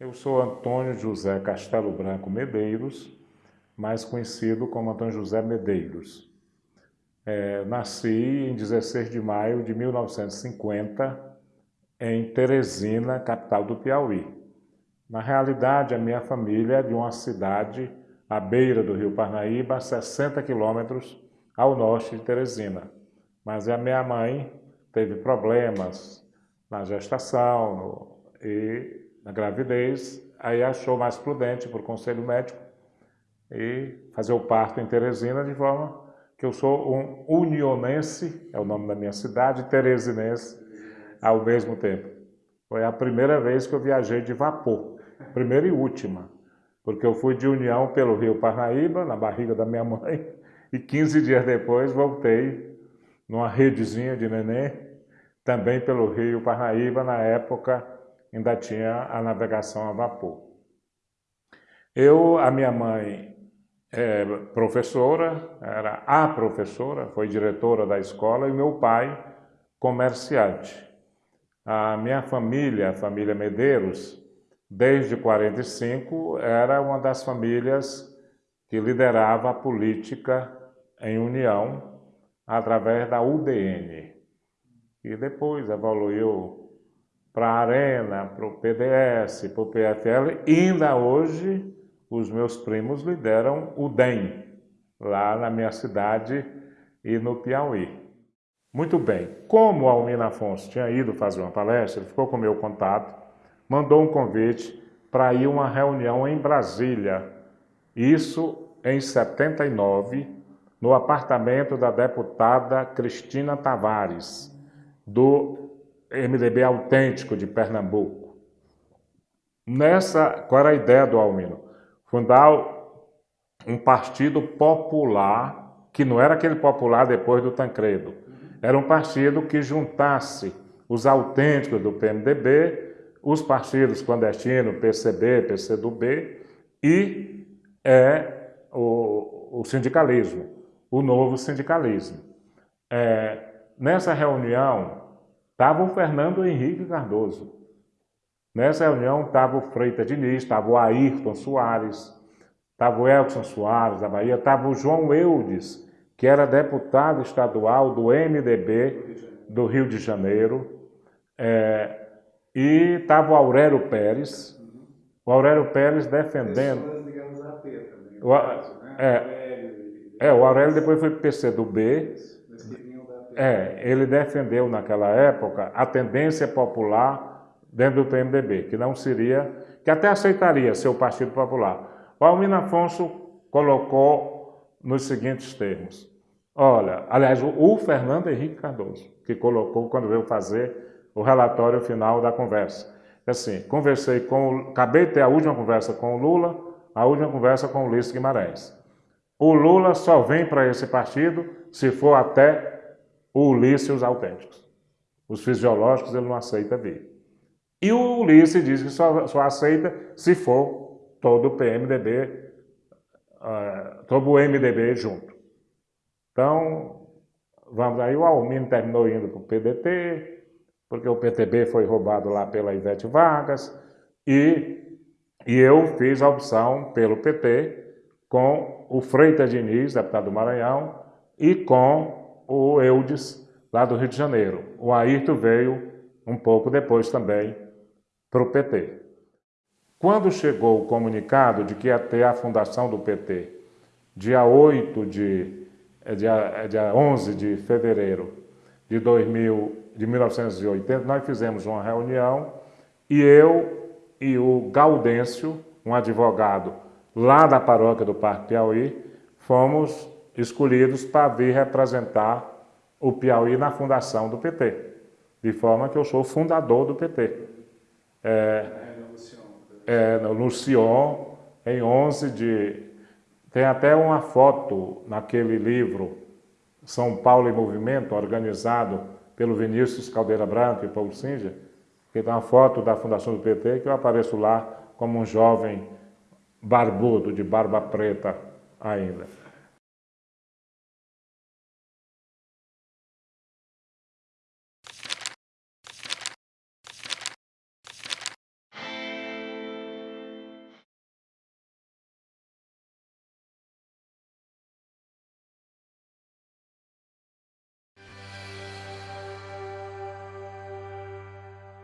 Eu sou Antônio José Castelo Branco Medeiros, mais conhecido como Antônio José Medeiros. É, nasci em 16 de maio de 1950 em Teresina, capital do Piauí. Na realidade, a minha família é de uma cidade à beira do rio Parnaíba, a 60 quilômetros ao norte de Teresina. Mas a minha mãe teve problemas na gestação no, e na gravidez, aí achou mais prudente, por conselho médico, e fazer o parto em Teresina, de forma que eu sou um unionense, é o nome da minha cidade, teresinense, ao mesmo tempo. Foi a primeira vez que eu viajei de vapor, primeira e última, porque eu fui de União pelo rio Parnaíba, na barriga da minha mãe, e 15 dias depois voltei numa redezinha de neném, também pelo rio Parnaíba, na época ainda tinha a navegação a vapor. Eu, a minha mãe é professora, era a professora, foi diretora da escola, e meu pai comerciante. A minha família, a família Medeiros, desde 45, era uma das famílias que liderava a política em união através da UDN. E depois evoluiu para a Arena, para o PDS, para o PFL, ainda hoje os meus primos lideram o DEM, lá na minha cidade e no Piauí. Muito bem, como o Almino Afonso tinha ido fazer uma palestra, ele ficou com o meu contato, mandou um convite para ir a uma reunião em Brasília, isso em 79, no apartamento da deputada Cristina Tavares, do MDB autêntico de Pernambuco. Nessa, qual era a ideia do Almino? Fundar um partido popular, que não era aquele popular depois do Tancredo. Era um partido que juntasse os autênticos do PMDB, os partidos clandestinos, PCB, PCdoB, e é, o, o sindicalismo, o novo sindicalismo. É, nessa reunião, Estava o Fernando Henrique Cardoso. Nessa reunião estava o Freitas Diniz, estava o Ayrton Soares, estava o Elson Soares da Bahia, estava o João Eudes, que era deputado estadual do MDB do Rio de Janeiro, é, e estava o Aurélio Pérez, o Aurélio Pérez defendendo... O, né? é, é, o Aurélio depois foi PC do B, é, ele defendeu naquela época a tendência popular dentro do PMDB, que não seria, que até aceitaria ser o Partido Popular. O Almino Afonso colocou nos seguintes termos. Olha, aliás, o Fernando Henrique Cardoso, que colocou quando veio fazer o relatório final da conversa. Assim, conversei com, acabei de ter a última conversa com o Lula, a última conversa com o Ulisses Guimarães. O Lula só vem para esse partido se for até o Ulisses e os autênticos. Os fisiológicos ele não aceita vir. E o Ulisses diz que só, só aceita se for todo o PMDB, uh, todo o MDB junto. Então, vamos aí, o Almino terminou indo para o PDT, porque o PTB foi roubado lá pela Ivete Vargas, e, e eu fiz a opção pelo PT com o Freitas Diniz, deputado do Maranhão, e com o Eudes, lá do Rio de Janeiro. O Ayrton veio um pouco depois também para o PT. Quando chegou o comunicado de que ia ter a fundação do PT, dia 8 de, é dia, é dia 11 de fevereiro de, 2000, de 1980, nós fizemos uma reunião e eu e o Gaudêncio, um advogado lá da paróquia do Parque Piauí, fomos escolhidos para vir representar o Piauí na fundação do PT, de forma que eu sou fundador do PT. É, é, no Sion, em 11 de... Tem até uma foto naquele livro São Paulo em Movimento, organizado pelo Vinícius Caldeira Branco e Paulo Singer, que tem uma foto da fundação do PT, que eu apareço lá como um jovem barbudo, de barba preta ainda.